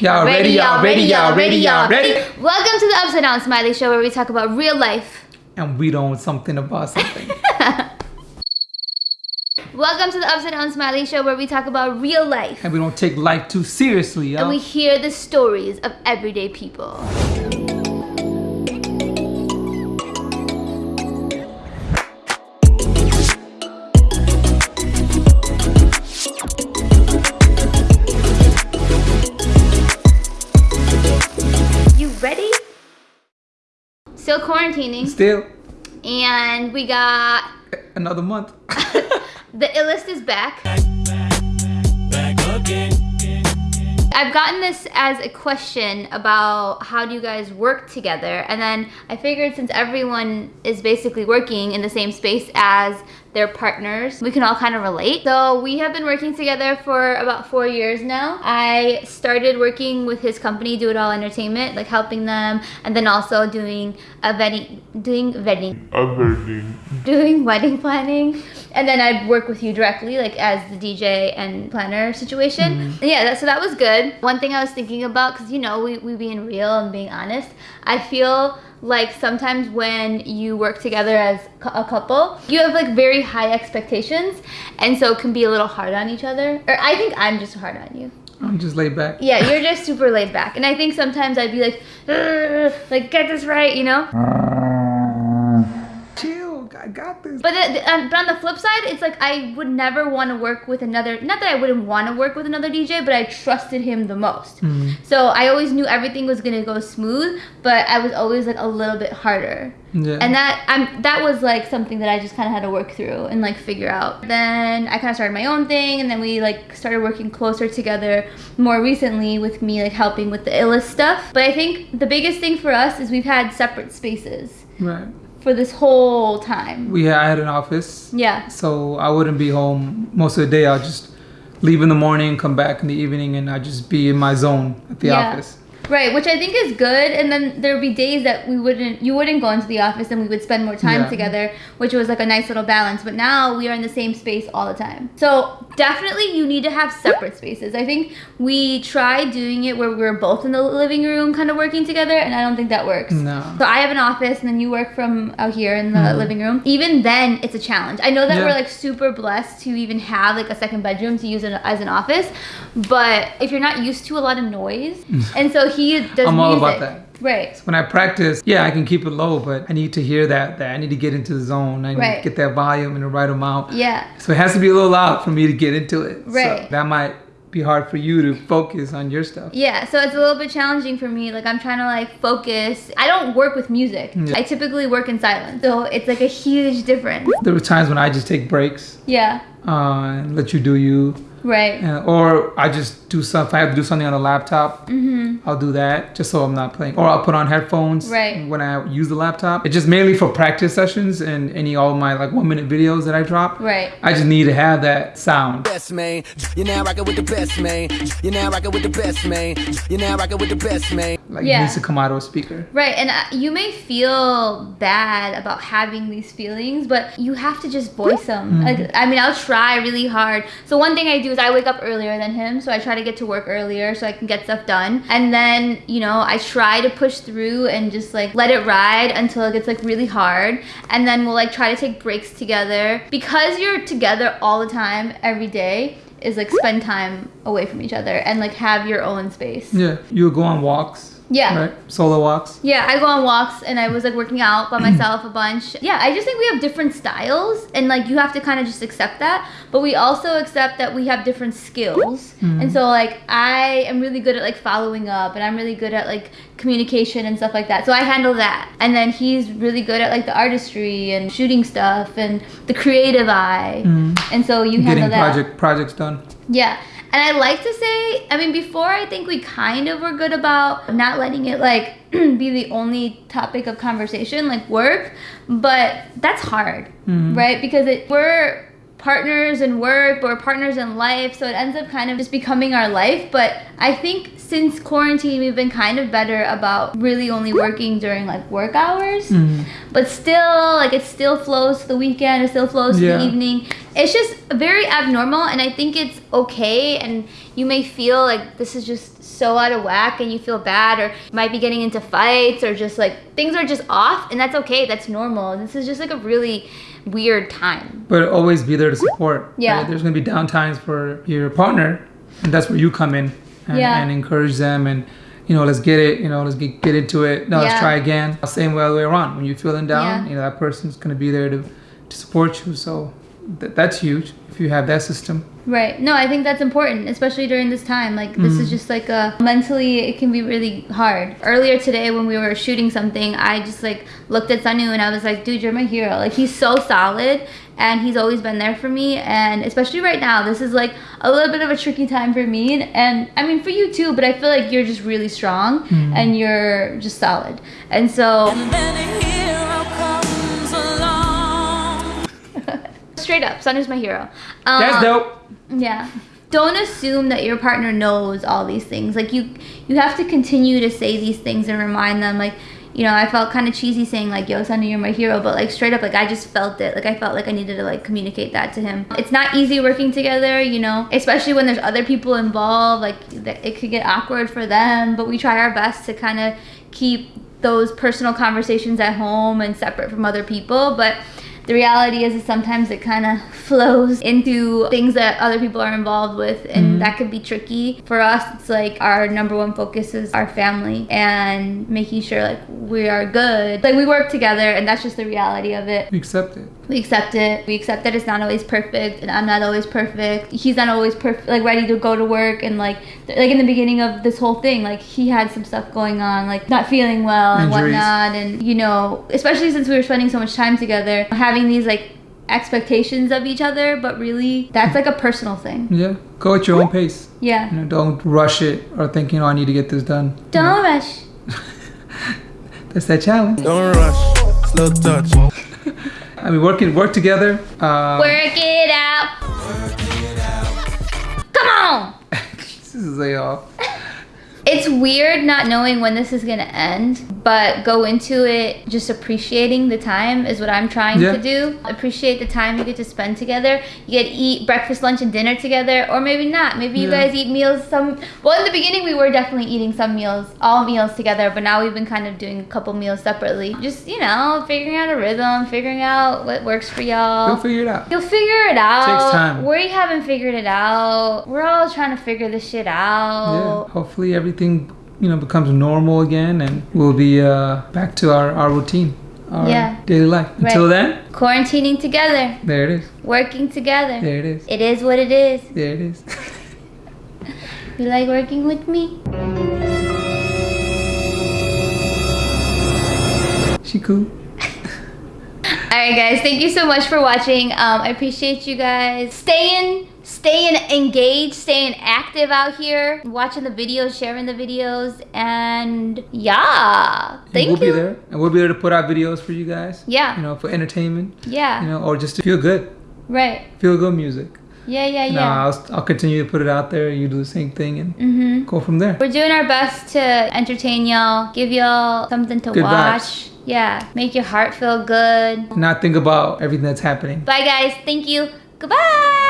Y'all ready, y'all ready, y'all ready, y'all ready? Welcome to the Upside Down Smiley Show where we talk about real life. And we don't something about something. Welcome to the Upside Down Smiley Show where we talk about real life. and we don't take life too seriously, y'all. And we hear the stories of everyday people. Still quarantining, Still, and we got another month. the illest is back. I've gotten this as a question about how do you guys work together, and then I figured since everyone is basically working in the same space as their partners, we can all kind of relate. So we have been working together for about four years now. I started working with his company, Do It All Entertainment, like helping them, and then also doing a wedding, doing a wedding, doing wedding planning and then I'd work with you directly like as the DJ and planner situation. Mm-hmm. And yeah that, so that was good. One thing I was thinking about because you know we, we being real and being honest I feel like sometimes when you work together as a couple you have like very high expectations and so it can be a little hard on each other. Or I think I'm just hard on you. I'm just laid back. yeah you're just super laid back. And I think sometimes I'd be like like get this right you know? I got this. But, the, um, but on the flip side, it's like I would never want to work with another. Not that I wouldn't want to work with another DJ, but I trusted him the most. Mm. So I always knew everything was gonna go smooth, but I was always like a little bit harder. Yeah. And that I'm that was like something that I just kind of had to work through and like figure out. Then I kind of started my own thing, and then we like started working closer together more recently with me like helping with the illest stuff. But I think the biggest thing for us is we've had separate spaces right. For this whole time. We had, I had an office, Yeah. so I wouldn't be home most of the day. I'll just leave in the morning, come back in the evening, and I just be in my zone at the Yeah. office. Right, which I think is good. And then there would be days that we wouldn't, you wouldn't go into the office, and we would spend more time Yeah. together, which was like a nice little balance. But now we are in the same space all the time. So definitely, you need to have separate spaces. I think we tried doing it where we were both in the living room, kind of working together, and I don't think that works. No. So I have an office, and then you work from out here in the mm-hmm. living room. Even then, it's a challenge. I know that. Yeah. we're like super blessed to even have like a second bedroom to use as an office, but if you're not used to a lot of noise, mm. and so he does I'm all about that. Right. When I practice, yeah, I can keep it low, but I need to hear that. That I need to get into the zone. I need Right. to get that volume in the right amount. Yeah. So it has to be a little loud for me to get into it. Right. So that might be hard for you to focus on your stuff. Yeah, so it's a little bit challenging for me. Like I'm trying to like focus. I don't work with music. Yeah. I typically work in silence. So it's like a huge difference. There were times when I just take breaks Yeah. uh, and let you do you, Right. or I just do some. If I have to do something on a laptop, Mhm. I'll do that just so I'm not playing. Or I'll put on headphones Right. when I use the laptop. It's just mainly for practice sessions and any all my like one minute videos that I drop. Right. I just need to have that sound. best man. You're now rocking with the best man. You're now rocking with the best man. You're now rocking with the best man. Like Yeah. it needs to come out of a speaker. Right, and uh, you may feel bad about having these feelings, but you have to just voice them. Like, I mean, I'll try really hard. So one thing I do is I wake up earlier than him, so I try to get to work earlier so I can get stuff done. And then, you know, I try to push through and just like let it ride until it gets like really hard. And then we'll like try to take breaks together because you're together all the time every day. Is like spend time away from each other and like have your own space. Yeah, you'll go on walks. Yeah. Right. Solo walks. Yeah, I go on walks and I was like working out by myself a bunch. Yeah, I just think we have different styles and like you have to kind of just accept that. But we also accept that we have different skills. Mm-hmm. And so like I am really good at like following up and I'm really good at like communication and stuff like that. So I handle that. And then he's really good at like the artistry and shooting stuff and the creative eye. Mm-hmm. And so you handle Getting that. project projects done. Yeah. And I like to say, I mean, before I think we kind of were good about not letting it like be the only topic of conversation, like work, but that's hard, mm-hmm. right? Because it, we're partners in work, or partners in life, so it ends up kind of just becoming our life. But I think since quarantine, we've been kind of better about really only working during like work hours, hmm. but still, like it still flows to the weekend, it still flows to the evening. It's just very abnormal, and I think it's okay. And you may feel like this is just so out of whack and you feel bad or might be getting into fights or just like things are just off and that's okay. That's normal. This is just like a really weird time. But always be there to support. Yeah. right? There's gonna be down times for your partner, and that's where you come in and, Yeah. and encourage them and. You know, let's get it. You know, let's get, get into it. No, Yeah. let's try again. Same way all the way around. When you're feeling down, Yeah. you know that person's gonna be there to, to support you. So th- that's huge if you have that system. Right. No, I think that's important, especially during this time. Like this is mm. just like a mentally it can be really hard. Earlier today when we were shooting something, I just like looked at Sanu and I was like, dude, you're my hero. Like he's so solid and he's always been there for me and especially right now, this is like a little bit of a tricky time for me and, and I mean for you too, but I feel like you're just really strong mm. and you're just solid. And so straight up, Sanu's my hero. Um, That's dope. Yeah. Don't assume that your partner knows all these things. Like you you have to continue to say these things and remind them like you know, I felt kind of cheesy saying like, "Yo, Sunny, you're my hero," but like straight up, like I just felt it. Like I felt like I needed to like communicate that to him. It's not easy working together, you know, especially when there's other people involved. Like it could get awkward for them, but we try our best to kind of keep those personal conversations at home and separate from other people. But the reality is, is sometimes it kind of flows into things that other people are involved with and mm-hmm. that could be tricky. For us it's like our number one focus is our family and making sure like we are good. Like we work together and that's just the reality of it. We accept it. we accept it. We accept that it's not always perfect and i'm not always perfect. He's not always perfect like ready to go to work and like th- like in the beginning of this whole thing like he had some stuff going on like not feeling well and whatnot and you know especially since we were spending so much time together having these like expectations of each other but really that's like a personal thing Yeah. Go at your own pace. yeah You know, don't rush it or thinking, oh, I need to get this done. Don't know, rush That's that challenge. Don't rush, slow touch. I mean, working work together. Uh, work it out come on this is a uh, It's weird not knowing when this is gonna end, but go into it just appreciating the time is what I'm trying Yeah. to do. Appreciate the time you get to spend together. You get to eat breakfast, lunch, and dinner together, or maybe not. Maybe you Yeah. guys eat meals some. Well, in the beginning we were definitely eating some meals, all meals together, but now we've been kind of doing a couple meals separately. Just you know, figuring out a rhythm, figuring out what works for y'all. you'll figure it out. You'll figure it out. Takes time. We haven't figured it out. We're all trying to figure this shit out. Yeah. Hopefully everything you know becomes normal again, and we'll be uh, back to our, our routine, our Yeah. daily life. Until then, Quarantining together, there it is. working together. There it is. It is what it is. There it is. You like working with me? she cool. All right, guys. Thank you so much for watching. Um, I appreciate you guys staying, staying engaged, staying active out here, watching the videos, sharing the videos, and yeah. And Thank we'll you. be there, and we'll be there to put out videos for you guys. Yeah. You know, for entertainment. Yeah. You know, or just to feel good, right. feel good music. Yeah. Yeah. No, Yeah. I'll, I'll continue to put it out there. You do the same thing and mm-hmm. go from there. We're doing our best to entertain y'all, give y'all something to Good watch. vibes. Yeah. Make your heart feel good. Not think about everything that's happening. Bye, guys. Thank you. Goodbye.